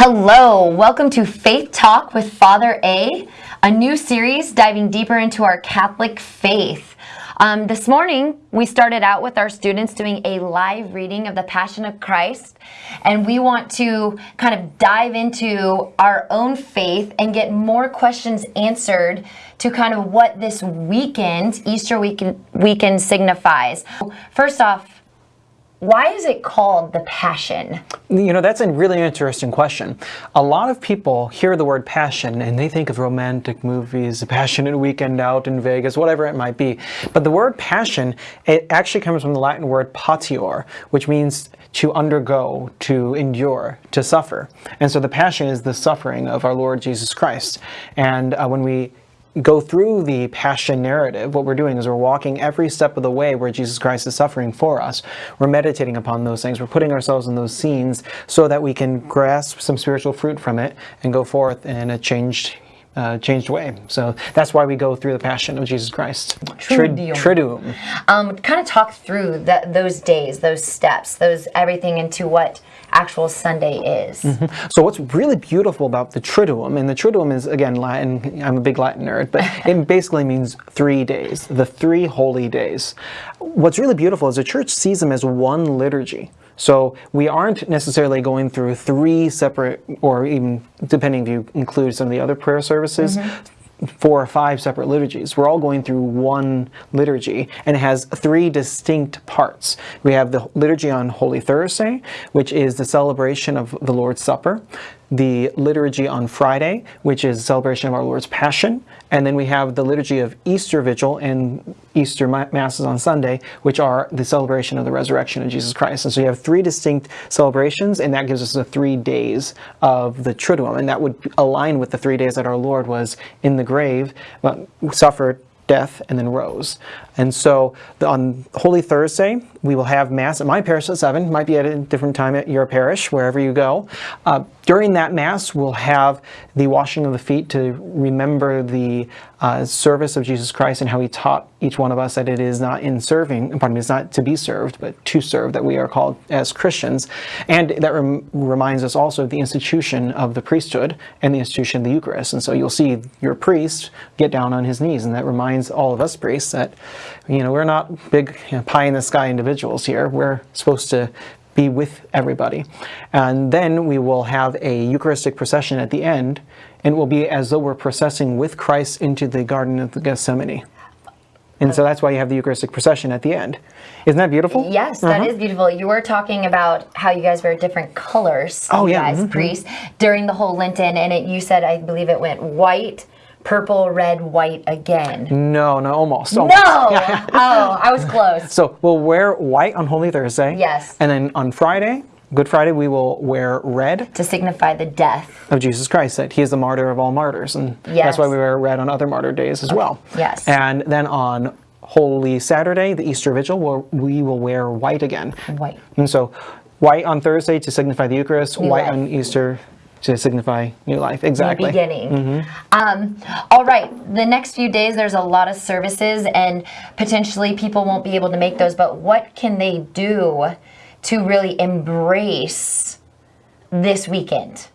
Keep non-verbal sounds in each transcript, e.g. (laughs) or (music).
Hello, welcome to Faith Talk with Father A, a new series diving deeper into our Catholic faith. Um, this morning, we started out with our students doing a live reading of the Passion of Christ, and we want to kind of dive into our own faith and get more questions answered to kind of what this weekend, Easter weekend, weekend signifies. First off, why is it called the Passion? You know, that's a really interesting question. A lot of people hear the word passion and they think of romantic movies, a passionate weekend out in Vegas, whatever it might be. But the word passion, it actually comes from the Latin word patior, which means to undergo, to endure, to suffer. And so the passion is the suffering of our Lord Jesus Christ. And uh, when we go through the passion narrative, what we're doing is we're walking every step of the way where Jesus Christ is suffering for us. We're meditating upon those things. We're putting ourselves in those scenes so that we can grasp some spiritual fruit from it and go forth in a changed uh, changed way. So that's why we go through the Passion of Jesus Christ. Triduum. Triduum. Um, kind of talk through that, those days, those steps, those everything into what actual Sunday is. Mm -hmm. So what's really beautiful about the Triduum, and the Triduum is, again, Latin, I'm a big Latin nerd, but (laughs) it basically means three days, the three holy days. What's really beautiful is the church sees them as one liturgy. So we aren't necessarily going through three separate, or even depending if you include some of the other prayer services, mm -hmm four or five separate liturgies. We're all going through one liturgy and it has three distinct parts. We have the liturgy on Holy Thursday, which is the celebration of the Lord's Supper, the liturgy on Friday, which is celebration of our Lord's Passion, and then we have the liturgy of Easter Vigil and Easter Masses on Sunday, which are the celebration of the resurrection of Jesus Christ. And so you have three distinct celebrations, and that gives us the three days of the Triduum, and that would align with the three days that our Lord was in the grave, uh, suffered, death, and then rose. And so on Holy Thursday, we will have Mass at my parish at 7, might be at a different time at your parish, wherever you go. Uh, during that Mass, we'll have the washing of the feet to remember the uh, service of Jesus Christ and how he taught each one of us that it is not in serving, pardon me, it's not to be served, but to serve that we are called as Christians. And that rem reminds us also of the institution of the priesthood and the institution of the Eucharist. And so you'll see your priest get down on his knees, and that reminds all of us priests that you know, we're not big you know, pie-in-the-sky individuals here. We're supposed to be with everybody. And then we will have a Eucharistic procession at the end, and it will be as though we're processing with Christ into the Garden of Gethsemane. And so that's why you have the Eucharistic procession at the end. Isn't that beautiful? Yes, that uh -huh. is beautiful. You were talking about how you guys wear different colors, oh, you yeah. guys, mm -hmm. priests, during the whole Lenten, and it, you said, I believe it went white, purple, red, white again. No, no, almost. almost. No! (laughs) oh, I was close. So we'll wear white on Holy Thursday. Yes. And then on Friday, Good Friday, we will wear red. To signify the death. Of Jesus Christ, that he is the martyr of all martyrs. And yes. that's why we wear red on other martyr days as well. Yes. And then on Holy Saturday, the Easter Vigil, we will wear white again. White. And so white on Thursday to signify the Eucharist, white on Easter to signify new life. Exactly. New beginning. Mm -hmm. um, all right. The next few days, there's a lot of services, and potentially people won't be able to make those. But what can they do to really embrace this weekend?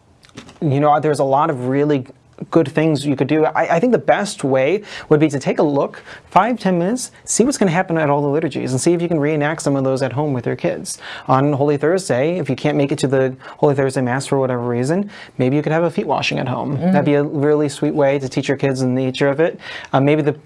You know, there's a lot of really good things you could do. I, I, think the best way would be to take a look, five, ten minutes, see what's going to happen at all the liturgies and see if you can reenact some of those at home with your kids. On Holy Thursday, if you can't make it to the Holy Thursday Mass for whatever reason, maybe you could have a feet washing at home. Mm. That'd be a really sweet way to teach your kids the nature of it. Uh, maybe the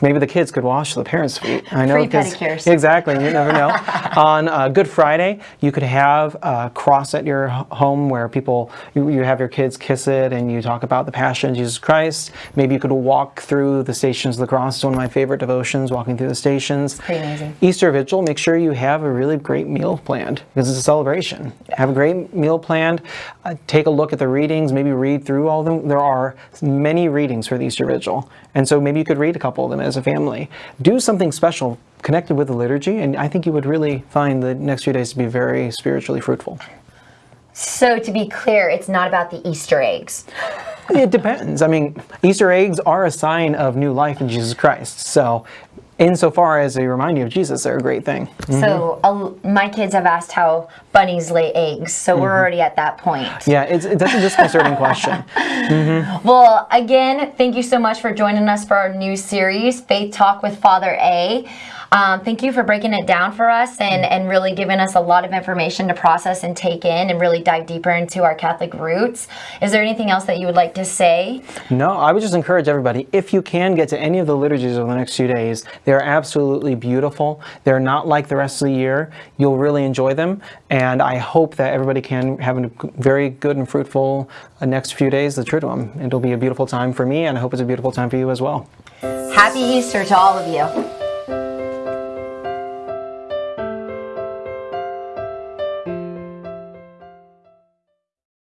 maybe the kids could wash the parents' feet. I know Free pedicures. Exactly, you never know. (laughs) On uh, Good Friday, you could have a cross at your home where people, you, you have your kids kiss it and you talk about the Passion of Jesus Christ. Maybe you could walk through the Stations of the Cross. It's one of my favorite devotions, walking through the stations. Pretty amazing. Easter Vigil, make sure you have a really great meal planned because it's a celebration. Have a great meal planned. Uh, take a look at the readings, maybe read through all of them. There are many readings for the Easter Vigil. And so maybe you could read a couple of them as a family. Do something special connected with the liturgy, and I think you would really find the next few days to be very spiritually fruitful. So to be clear, it's not about the Easter eggs. It depends. I mean, Easter eggs are a sign of new life in Jesus Christ. So insofar as they remind you of Jesus, they're a great thing. So uh, my kids have asked how bunnies lay eggs, so we're already at that point. Yeah, it's, that's a disconcerting question. (laughs) Well, again, thank you so much for joining us for our new series, Faith Talk with Father A. Um, thank you for breaking it down for us and, and really giving us a lot of information to process and take in and really dive deeper into our Catholic roots. Is there anything else that you would like to say? No, I would just encourage everybody, if you can get to any of the liturgies over the next few days, they're absolutely beautiful. They're not like the rest of the year. You'll really enjoy them. And I hope that everybody can have a very good and fruitful uh, next few days, the Triduum. It'll be a beautiful time for me, and I hope it's a beautiful time for you as well. Happy Easter to all of you.